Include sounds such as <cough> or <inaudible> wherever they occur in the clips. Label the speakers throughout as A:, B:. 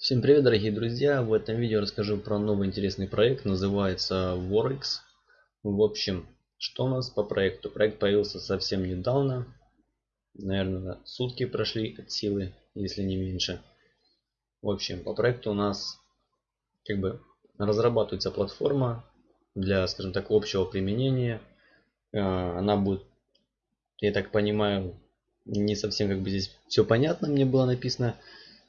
A: Всем привет, дорогие друзья! В этом видео расскажу про новый интересный проект, называется Worx. В общем, что у нас по проекту? Проект появился совсем недавно, наверное, сутки прошли от силы, если не меньше. В общем, по проекту у нас как бы разрабатывается платформа для, скажем так, общего применения. А, она будет, я так понимаю, не совсем как бы здесь все понятно мне было написано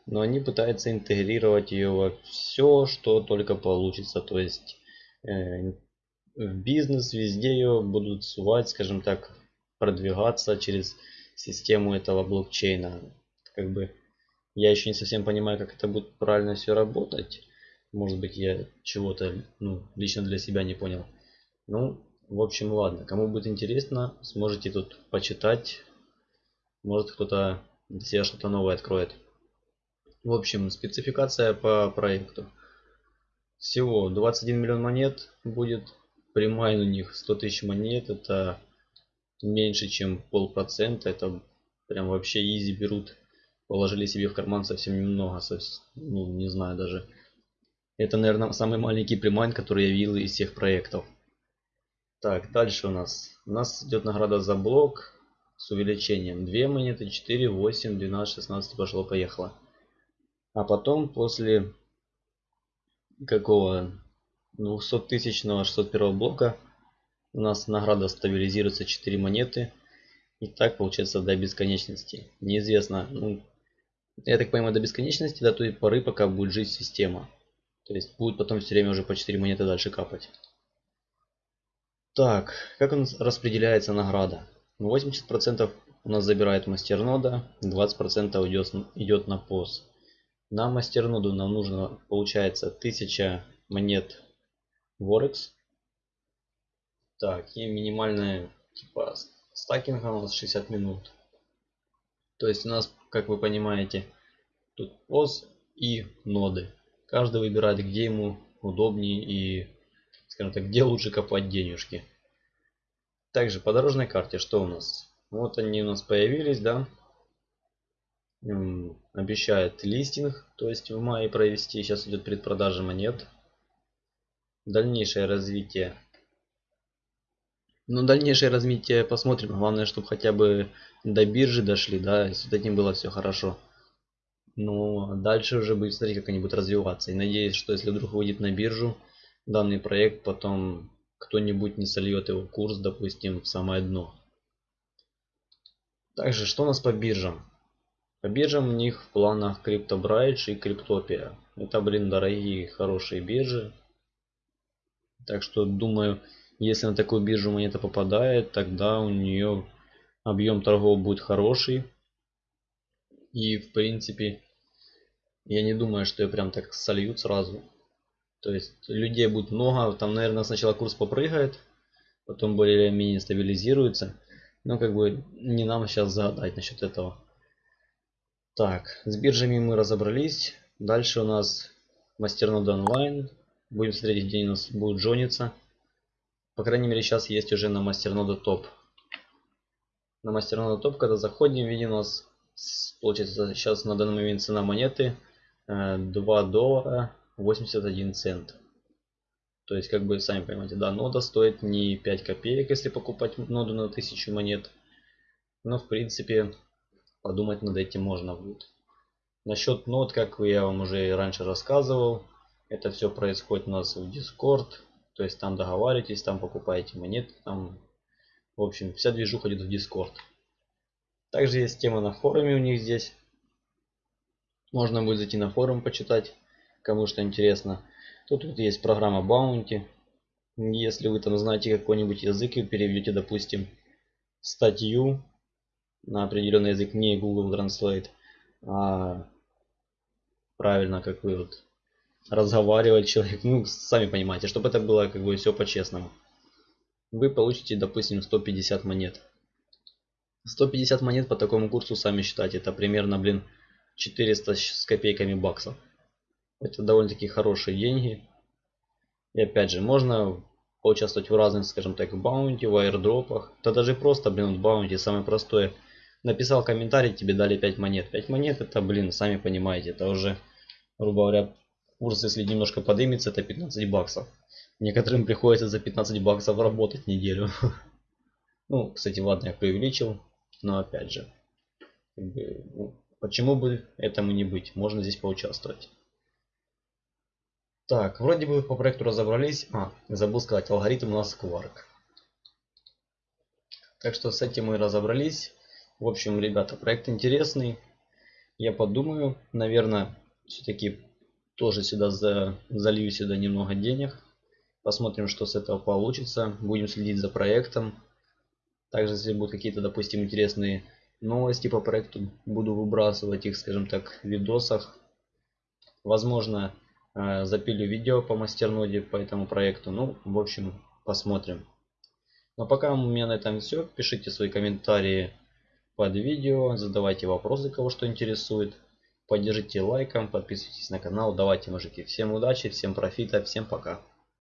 A: но они пытаются интегрировать ее во все, что только получится. То есть э, в бизнес везде ее будут сувать, скажем так, продвигаться через систему этого блокчейна. Как бы я еще не совсем понимаю, как это будет правильно все работать. Может быть, я чего-то ну, лично для себя не понял. Ну, в общем, ладно. Кому будет интересно, сможете тут почитать. Может, кто-то для себя что-то новое откроет. В общем, спецификация по проекту. Всего 21 миллион монет будет. Premine у них 100 тысяч монет. Это меньше, чем полпроцента. Это прям вообще easy берут. Положили себе в карман совсем немного. Ну, не знаю даже. Это, наверное, самый маленький примайн, который я видел из всех проектов. Так, дальше у нас. У нас идет награда за блок с увеличением. 2 монеты, 4, 8, 12, 16, пошло-поехало. А потом после какого 200 тысячного 601 блока у нас награда стабилизируется 4 монеты. И так получается до бесконечности. Неизвестно, ну, я так понимаю, до бесконечности, до той поры, пока будет жить система. То есть будет потом все время уже по 4 монеты дальше капать. Так, как у нас распределяется награда? 80% у нас забирает мастернода, 20% идет, идет на пост. На мастерноду нам нужно, получается, 1000 монет Vorex. Так, и минимальная, типа, стакинга у нас 60 минут. То есть у нас, как вы понимаете, тут ОС и ноды. Каждый выбирает, где ему удобнее и, скажем так, где лучше копать денежки. Также по дорожной карте что у нас? Вот они у нас появились, да обещает листинг, то есть в мае провести. Сейчас идет предпродажа монет. Дальнейшее развитие. Ну, дальнейшее развитие посмотрим. Главное, чтобы хотя бы до биржи дошли, да, и с этим было все хорошо. Но дальше уже будет смотреть, как они будут развиваться. И надеюсь, что если вдруг выйдет на биржу данный проект, потом кто-нибудь не сольет его курс, допустим, в самое дно. Также, что у нас по биржам? По биржам у них в планах CryptoBridge и Cryptopia. Это, блин, дорогие, хорошие биржи. Так что, думаю, если на такую биржу монета попадает, тогда у нее объем торгов будет хороший. И, в принципе, я не думаю, что ее прям так сольют сразу. То есть, людей будет много. Там, наверное, сначала курс попрыгает, потом более-менее стабилизируется. Но, как бы, не нам сейчас загадать насчет этого. Так, с биржами мы разобрались. Дальше у нас мастернода онлайн. Будем смотреть, где у нас будет джониться. По крайней мере, сейчас есть уже на мастернода топ. На мастернода топ, когда заходим, видим у нас, получается, сейчас на данный момент цена монеты 2 э, доллара 81 цент. То есть, как бы, сами понимаете, да, нода стоит не 5 копеек, если покупать ноду на 1000 монет. Но, в принципе, подумать над этим можно будет. Насчет нот, как я вам уже раньше рассказывал, это все происходит у нас в Discord. То есть там договариваетесь, там покупаете монеты, там, в общем, вся движуха идет в Discord. Также есть тема на форуме у них здесь. Можно будет зайти на форум почитать, кому что интересно. Тут вот есть программа Bounty. Если вы там знаете какой-нибудь язык и переведете, допустим, статью на определенный язык не Google Translate, а правильно, как вы вот разговаривать человек, ну, сами понимаете, чтобы это было как бы все по-честному. Вы получите, допустим, 150 монет. 150 монет по такому курсу, сами считайте, это примерно, блин, 400 с копейками баксов. Это довольно-таки хорошие деньги. И опять же, можно поучаствовать в разных, скажем так, баунти, в аирдропах. Это даже просто, блин, баунти, самое простое – написал комментарий, тебе дали 5 монет. 5 монет это, блин, сами понимаете, это уже грубо говоря, курс, если немножко подымется, это 15 баксов. Некоторым приходится за 15 баксов работать неделю. <laughs> Ну, кстати, ладно, я преувеличил, но опять же, ну, почему бы этому не быть? Можно здесь поучаствовать. Так, вроде бы по проекту разобрались. А, забыл сказать, алгоритм у нас Quark. Так что с этим мы разобрались. В общем, ребята, проект интересный. Я подумаю, наверное, все-таки тоже сюда за, залью сюда немного денег. Посмотрим, что с этого получится. Будем следить за проектом. Также, если будут какие-то, допустим, интересные новости по проекту, буду выбрасывать их, скажем так, в видосах. Возможно, э, запилю видео по мастерноде по этому проекту. Ну, в общем, посмотрим. Но пока у меня на этом все. Пишите свои комментарии под видео, задавайте вопросы, кого что интересует. Поддержите лайком, подписывайтесь на канал. Давайте, мужики. Всем удачи, всем профита, всем пока.